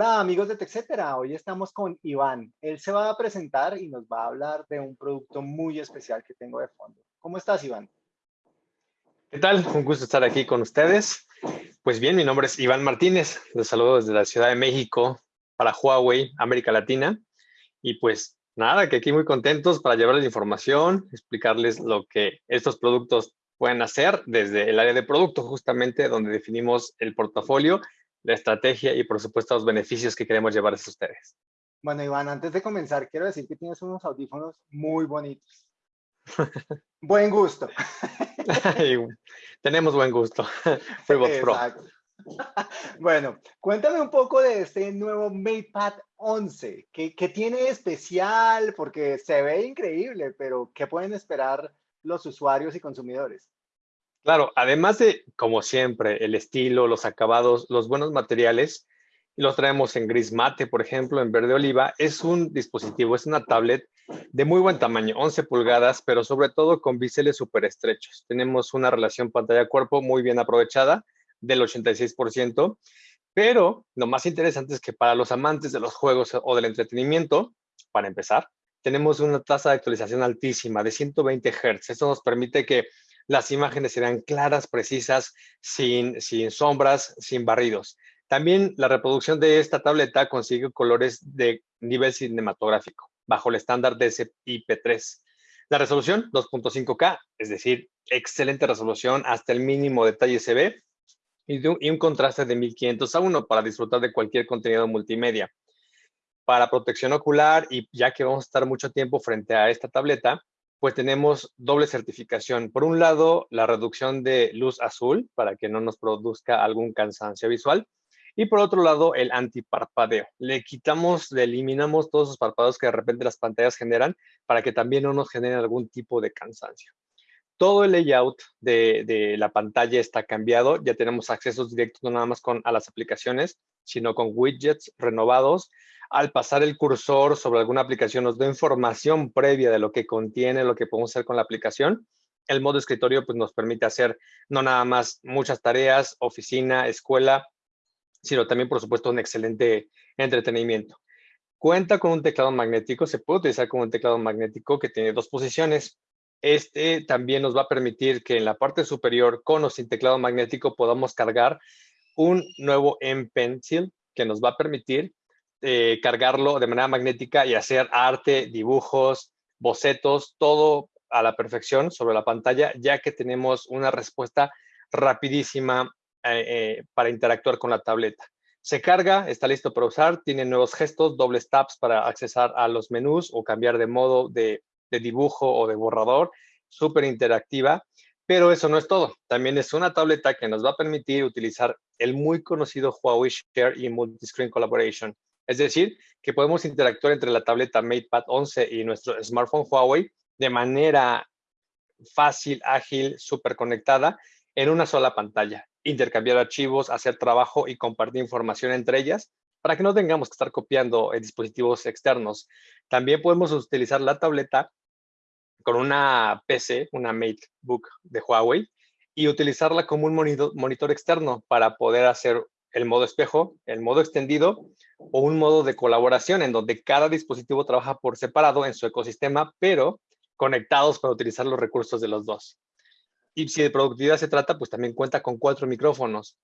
Hola amigos de TechCetera, hoy estamos con Iván. Él se va a presentar y nos va a hablar de un producto muy especial que tengo de fondo. ¿Cómo estás, Iván? ¿Qué tal? Un gusto estar aquí con ustedes. Pues bien, mi nombre es Iván Martínez. Les saludo desde la Ciudad de México para Huawei, América Latina. Y pues nada, que aquí muy contentos para llevarles información, explicarles lo que estos productos pueden hacer desde el área de producto, justamente donde definimos el portafolio la estrategia y por supuesto los beneficios que queremos llevarles a ustedes. Bueno, Iván, antes de comenzar, quiero decir que tienes unos audífonos muy bonitos. buen gusto. Tenemos buen gusto. FreeBox Pro. Bueno, cuéntame un poco de este nuevo MatePad 11. ¿Qué, ¿Qué tiene especial? Porque se ve increíble, pero ¿qué pueden esperar los usuarios y consumidores? Claro, además de, como siempre, el estilo, los acabados, los buenos materiales, los traemos en gris mate, por ejemplo, en verde oliva, es un dispositivo, es una tablet de muy buen tamaño, 11 pulgadas, pero sobre todo con biseles súper estrechos. Tenemos una relación pantalla-cuerpo muy bien aprovechada, del 86%, pero lo más interesante es que para los amantes de los juegos o del entretenimiento, para empezar, tenemos una tasa de actualización altísima de 120 Hz. Esto nos permite que las imágenes serán claras, precisas, sin, sombras, sin barridos. También la reproducción de esta tableta consigue colores de nivel cinematográfico, bajo el estándar DCI-P3. La resolución 2.5K, es decir, excelente resolución, hasta el mínimo detalle se ve, y, y un contraste de 1500 a 1 para disfrutar de cualquier contenido multimedia. Para protección ocular, y ya que vamos a estar mucho tiempo frente a esta tableta, pues tenemos doble certificación. Por un lado, la reducción de luz azul para que no nos produzca algún cansancio visual. Y por otro lado, el antiparpadeo. Le quitamos, le eliminamos todos esos parpadeos que de repente las pantallas generan para que también no nos generen algún tipo de cansancio. Todo el layout de, la pantalla está cambiado. Ya tenemos accesos directos no nada más con, a las aplicaciones, sino con widgets renovados al pasar el cursor sobre alguna aplicación nos da información previa de lo que contiene, lo que podemos hacer con la aplicación. El modo escritorio pues, nos permite hacer no nada más muchas tareas, oficina, escuela, sino también, por supuesto, un excelente entretenimiento. Cuenta con un teclado magnético, se puede utilizar como un teclado magnético que tiene dos posiciones. Este también nos va a permitir que en la parte superior, con o sin teclado magnético, podamos cargar un nuevo M Pencil que nos va a permitir eh, cargarlo de manera magnética y hacer arte, dibujos, bocetos, todo a la perfección sobre la pantalla, ya que tenemos una respuesta rapidísima eh, eh, para interactuar con la tableta. Se carga, está listo para usar, tiene nuevos gestos, dobles taps para accesar a los menús o cambiar de modo de, de dibujo o de borrador, súper interactiva. Pero eso no es todo. También es una tableta que nos va a permitir utilizar el muy conocido Huawei Share y Multiscreen Collaboration. Es decir, que podemos interactuar entre la tableta MatePad 11 y nuestro smartphone Huawei de manera fácil, ágil, súper conectada en una sola pantalla. Intercambiar archivos, hacer trabajo y compartir información entre ellas para que no tengamos que estar copiando en dispositivos externos. También podemos utilizar la tableta con una PC, una MateBook de Huawei, y utilizarla como un monitor, externo para poder hacer el modo espejo, el modo extendido o un modo de colaboración en donde cada dispositivo trabaja por separado en su ecosistema, pero conectados para utilizar los recursos de los dos. Y si de productividad se trata, pues también cuenta con cuatro micrófonos.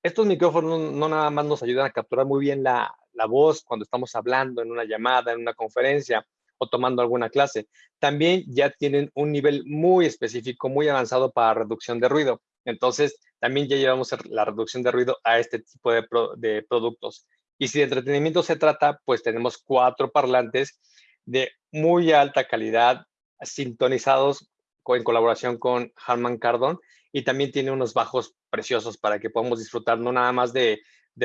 Estos micrófonos no nada más nos ayudan a capturar muy bien la voz cuando estamos hablando en una llamada, en una conferencia tomando alguna clase. También ya tienen un nivel muy específico, muy avanzado para reducción de ruido. Entonces, también ya llevamos la reducción de ruido a este tipo de, productos. Y si de entretenimiento se trata, pues tenemos cuatro parlantes de muy alta calidad, sintonizados en colaboración con Harman Kardon y también tiene unos bajos preciosos para que podamos disfrutar no nada más de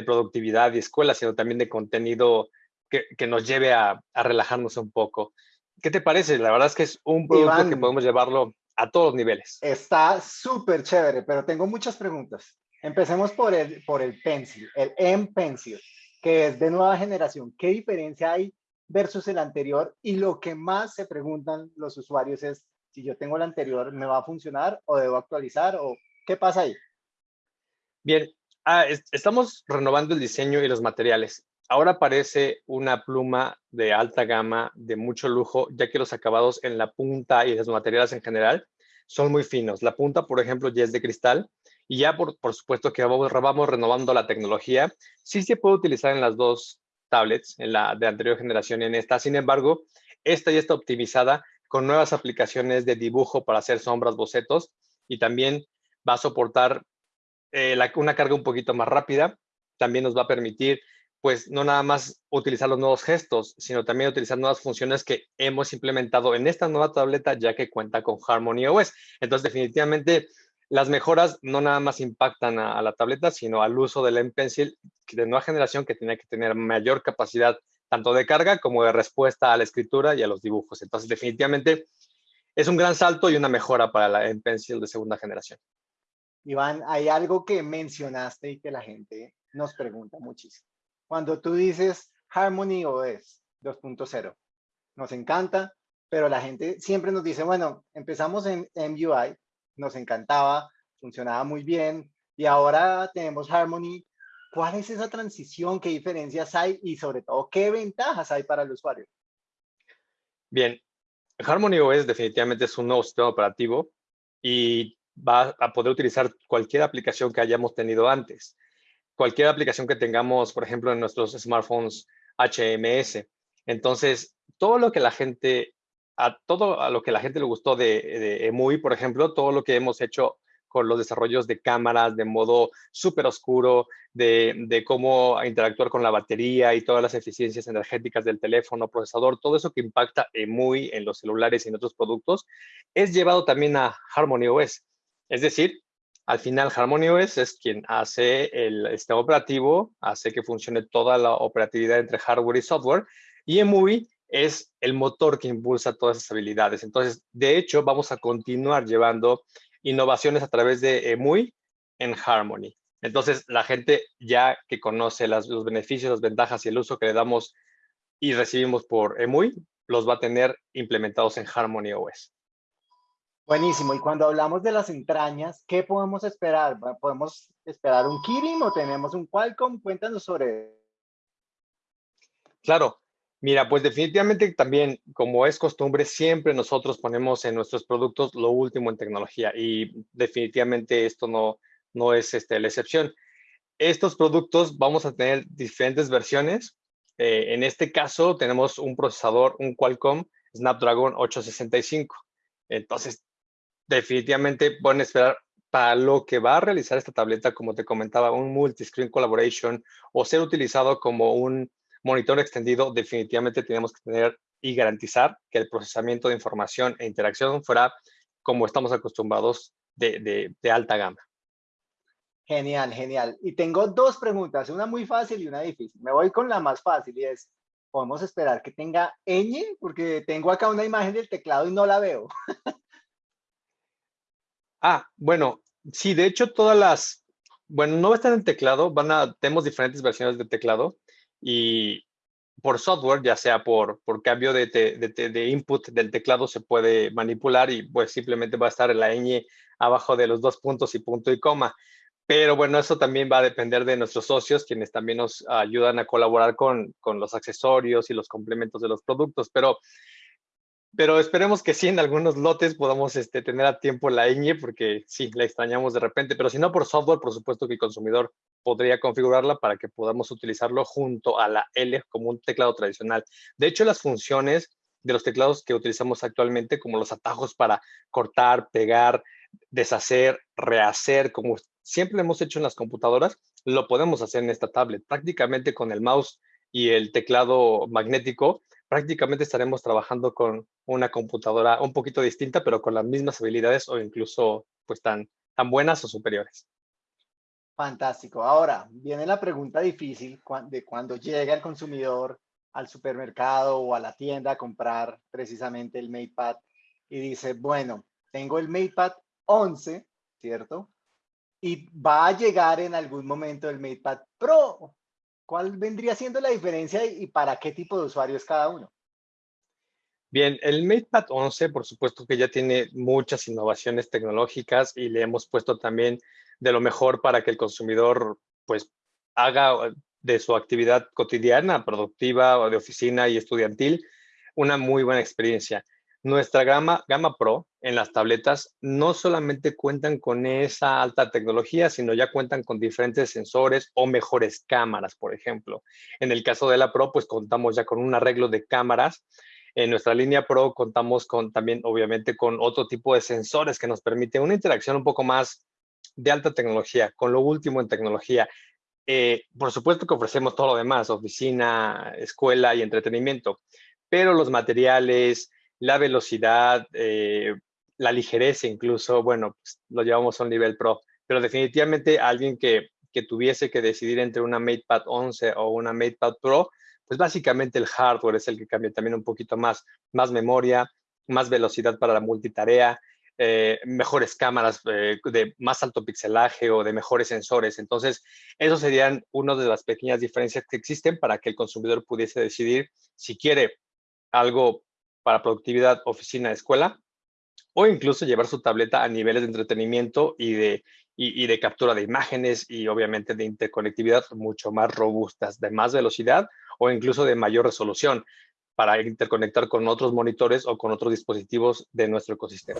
productividad y escuela, sino también de contenido que, que nos lleve a, a, relajarnos un poco. ¿Qué te parece? La verdad es que es un producto que podemos llevarlo a todos los niveles. Está súper chévere, pero tengo muchas preguntas. Empecemos por el, por el Pencil, el M Pencil que es de nueva generación. ¿Qué diferencia hay versus el anterior? Y lo que más se preguntan los usuarios es, si yo tengo el anterior, ¿me va a funcionar o debo actualizar o qué pasa ahí? Bien, ah, estamos renovando el diseño y los materiales. Ahora aparece una pluma de alta gama, de mucho lujo, ya que los acabados en la punta y los materiales en general son muy finos. La punta, por ejemplo, ya es de cristal y ya por, por supuesto que vamos, vamos renovando la tecnología. Sí se puede utilizar en las dos tablets, en la de anterior generación y en esta. Sin embargo, esta ya está optimizada con nuevas aplicaciones de dibujo para hacer sombras, bocetos y también va a soportar eh, una carga un poquito más rápida. También nos va a permitir pues no nada más utilizar los nuevos gestos, sino también utilizar nuevas funciones que hemos implementado en esta nueva tableta ya que cuenta con Harmony OS. Entonces, definitivamente, las mejoras no nada más impactan a, la tableta, sino al uso del M Pencil de nueva generación que tiene que tener mayor capacidad tanto de carga como de respuesta a la escritura y a los dibujos. Entonces, definitivamente, es un gran salto y una mejora para la M Pencil de segunda generación. Iván, hay algo que mencionaste y que la gente nos pregunta muchísimo cuando tú dices Harmony OS 2.0. Nos encanta, pero la gente siempre nos dice, bueno, empezamos en MUI, nos encantaba, funcionaba muy bien, y ahora tenemos Harmony. ¿Cuál es esa transición? ¿Qué diferencias hay? Y sobre todo, ¿qué ventajas hay para el usuario? Bien, Harmony OS definitivamente es un nuevo sistema operativo y va a poder utilizar cualquier aplicación que hayamos tenido antes cualquier aplicación que tengamos, por ejemplo, en nuestros smartphones HMS. Entonces, todo lo que la gente, a todo a lo que la gente le gustó de, de EMUI, por ejemplo, todo lo que hemos hecho con los desarrollos de cámaras de modo súper oscuro, de, de, cómo interactuar con la batería y todas las eficiencias energéticas del teléfono, procesador, todo eso que impacta EMUI en los celulares y en otros productos, es llevado también a Harmony OS. Es decir, al final, Harmony OS es quien hace el sistema operativo, hace que funcione toda la operatividad entre hardware y software, y EMUI es el motor que impulsa todas esas habilidades. Entonces, de hecho, vamos a continuar llevando innovaciones a través de EMUI en Harmony. Entonces, la gente ya que conoce los beneficios, las ventajas y el uso que le damos y recibimos por EMUI, los va a tener implementados en Harmony OS. Buenísimo. Y cuando hablamos de las entrañas, ¿qué podemos esperar? ¿Podemos esperar un Kirin o tenemos un Qualcomm? Cuéntanos sobre Claro. Mira, pues definitivamente también, como es costumbre, siempre nosotros ponemos en nuestros productos lo último en tecnología y definitivamente esto no, no es este, la excepción. Estos productos vamos a tener diferentes versiones. Eh, en este caso tenemos un procesador, un Qualcomm Snapdragon 865. Entonces, definitivamente pueden esperar para lo que va a realizar esta tableta, como te comentaba, un multi-screen collaboration o ser utilizado como un monitor extendido, definitivamente tenemos que tener y garantizar que el procesamiento de información e interacción fuera como estamos acostumbrados de, alta gama. Genial, genial. Y tengo dos preguntas, una muy fácil y una difícil. Me voy con la más fácil y es, ¿podemos esperar que tenga ñ? Porque tengo acá una imagen del teclado y no la veo. Ah, bueno, sí, de hecho todas las, bueno, no están en teclado, van a, tenemos diferentes versiones de teclado y por software, ya sea por, por cambio de, de, input del teclado, se puede manipular y pues simplemente va a estar la ñ abajo de los dos puntos y punto y coma. Pero bueno, eso también va a depender de nuestros socios, quienes también nos ayudan a colaborar con, con los accesorios y los complementos de los productos. Pero pero esperemos que sí en algunos lotes podamos este, tener a tiempo la ñ, porque sí, la extrañamos de repente, pero si no por software, por supuesto que el consumidor podría configurarla para que podamos utilizarlo junto a la L como un teclado tradicional. De hecho, las funciones de los teclados que utilizamos actualmente, como los atajos para cortar, pegar, deshacer, rehacer, como siempre hemos hecho en las computadoras, lo podemos hacer en esta tablet. Prácticamente con el mouse y el teclado magnético, prácticamente estaremos trabajando con una computadora un poquito distinta, pero con las mismas habilidades o incluso pues tan, tan buenas o superiores. Fantástico. Ahora viene la pregunta difícil de cuando llega el consumidor al supermercado o a la tienda a comprar precisamente el MatePad y dice, bueno, tengo el MatePad 11, ¿cierto? Y va a llegar en algún momento el MatePad Pro ¿Cuál vendría siendo la diferencia y para qué tipo de usuarios cada uno? Bien, el MatePad 11, por supuesto que ya tiene muchas innovaciones tecnológicas y le hemos puesto también de lo mejor para que el consumidor pues haga, de su actividad cotidiana, productiva o de oficina y estudiantil, una muy buena experiencia. Nuestra gama, gama Pro en las tabletas no solamente cuentan con esa alta tecnología, sino ya cuentan con diferentes sensores o mejores cámaras, por ejemplo. En el caso de la Pro, pues contamos ya con un arreglo de cámaras. En nuestra línea Pro contamos con también, obviamente, con otro tipo de sensores que nos permite una interacción un poco más de alta tecnología, con lo último en tecnología. Eh, por supuesto que ofrecemos todo lo demás, oficina, escuela y entretenimiento, pero los materiales, la velocidad, eh, la ligereza incluso, bueno, pues, lo llevamos a un nivel pro, pero definitivamente alguien que, que tuviese que decidir entre una MatePad 11 o una MatePad Pro, pues básicamente el hardware es el que cambia también un poquito más, más memoria, más velocidad para la multitarea, eh, mejores cámaras eh, de más alto pixelaje o de mejores sensores. Entonces, esos serían una de las pequeñas diferencias que existen para que el consumidor pudiese decidir si quiere algo para productividad, oficina, escuela, o incluso llevar su tableta a niveles de entretenimiento y de, y, de captura de imágenes y obviamente de interconectividad mucho más robustas, de más velocidad o incluso de mayor resolución para interconectar con otros monitores o con otros dispositivos de nuestro ecosistema.